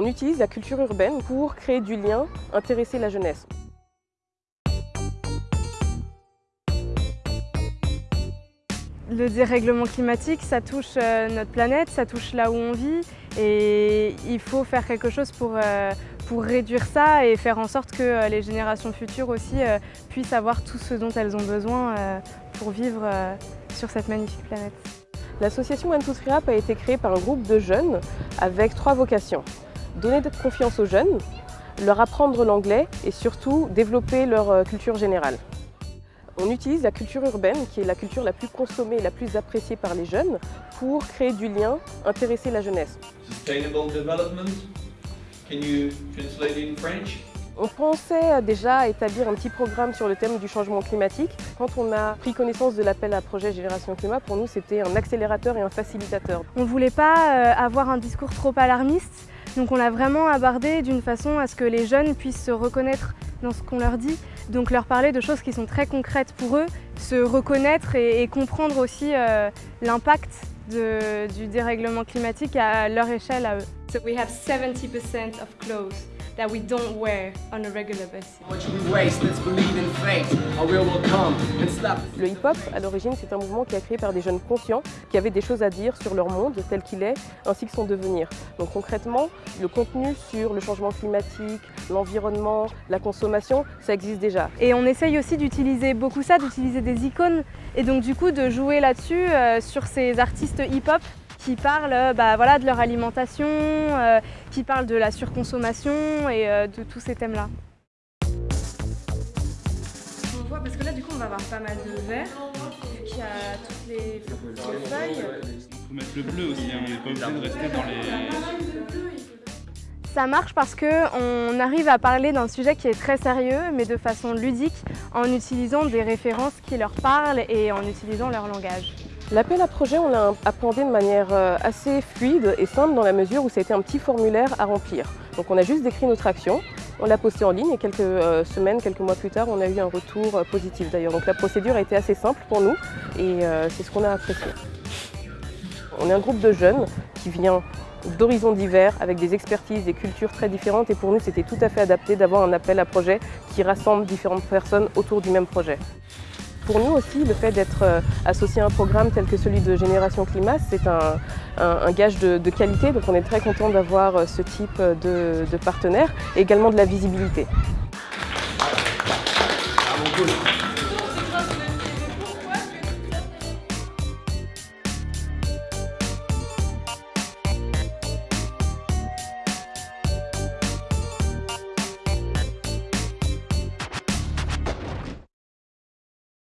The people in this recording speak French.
On utilise la culture urbaine pour créer du lien, intéresser la jeunesse. Le dérèglement climatique, ça touche euh, notre planète, ça touche là où on vit et il faut faire quelque chose pour, euh, pour réduire ça et faire en sorte que euh, les générations futures aussi puissent avoir tout ce dont elles ont besoin pour vivre sur cette magnifique planète. L'association One a été créée par un groupe de jeunes avec trois vocations. Donner de confiance aux jeunes, leur apprendre l'anglais et surtout développer leur culture générale. On utilise la culture urbaine, qui est la culture la plus consommée et la plus appréciée par les jeunes, pour créer du lien, intéresser la jeunesse. On pensait déjà établir un petit programme sur le thème du changement climatique. Quand on a pris connaissance de l'appel à projet Génération Climat, pour nous c'était un accélérateur et un facilitateur. On ne voulait pas euh, avoir un discours trop alarmiste, donc on l'a vraiment abordé d'une façon à ce que les jeunes puissent se reconnaître dans ce qu'on leur dit, donc leur parler de choses qui sont très concrètes pour eux, se reconnaître et, comprendre aussi euh, l'impact du dérèglement climatique à leur échelle à eux. So we have 70% of clothes that we don't wear on a regular basis. Le hip-hop, à l'origine, c'est un mouvement qui a créé par des jeunes conscients qui avaient des choses à dire sur leur monde tel qu'il est, ainsi que son devenir. Donc concrètement, le contenu sur le changement climatique, l'environnement, la consommation, ça existe déjà. Et on essaye aussi d'utiliser beaucoup ça, d'utiliser des icônes, et donc du coup de jouer là-dessus euh, sur ces artistes hip-hop qui parlent euh, bah, voilà, de leur alimentation, euh, qui parlent de la surconsommation et euh, de tous ces thèmes-là. On voit, parce que là du coup on va avoir pas mal de verre, vu qu'il y a toutes les, feuilles. Il faut mettre le bleu aussi, hein, on n'est pas obligé de rester dans les... Ça marche parce qu'on arrive à parler d'un sujet qui est très sérieux, mais de façon ludique, en utilisant des références qui leur parlent et en utilisant leur langage. L'appel à projet, on l'a appréhendé de manière euh, assez fluide et simple dans la mesure où ça a été un petit formulaire à remplir. Donc on a juste décrit notre action, on l'a posté en ligne et quelques euh, semaines, quelques mois plus tard, on a eu un retour euh, positif d'ailleurs. Donc la procédure a été assez simple pour nous et c'est ce qu'on a apprécié. On est un groupe de jeunes qui vient d'horizons divers, avec des expertises, des cultures très différentes et pour nous c'était tout à fait adapté d'avoir un appel à projet qui rassemble différentes personnes autour du même projet. Pour nous aussi, le fait d'être euh, associé à un programme tel que celui de Génération Climat, c'est un, gage de, qualité, donc on est très content d'avoir euh, ce type de, partenaire et également de la visibilité.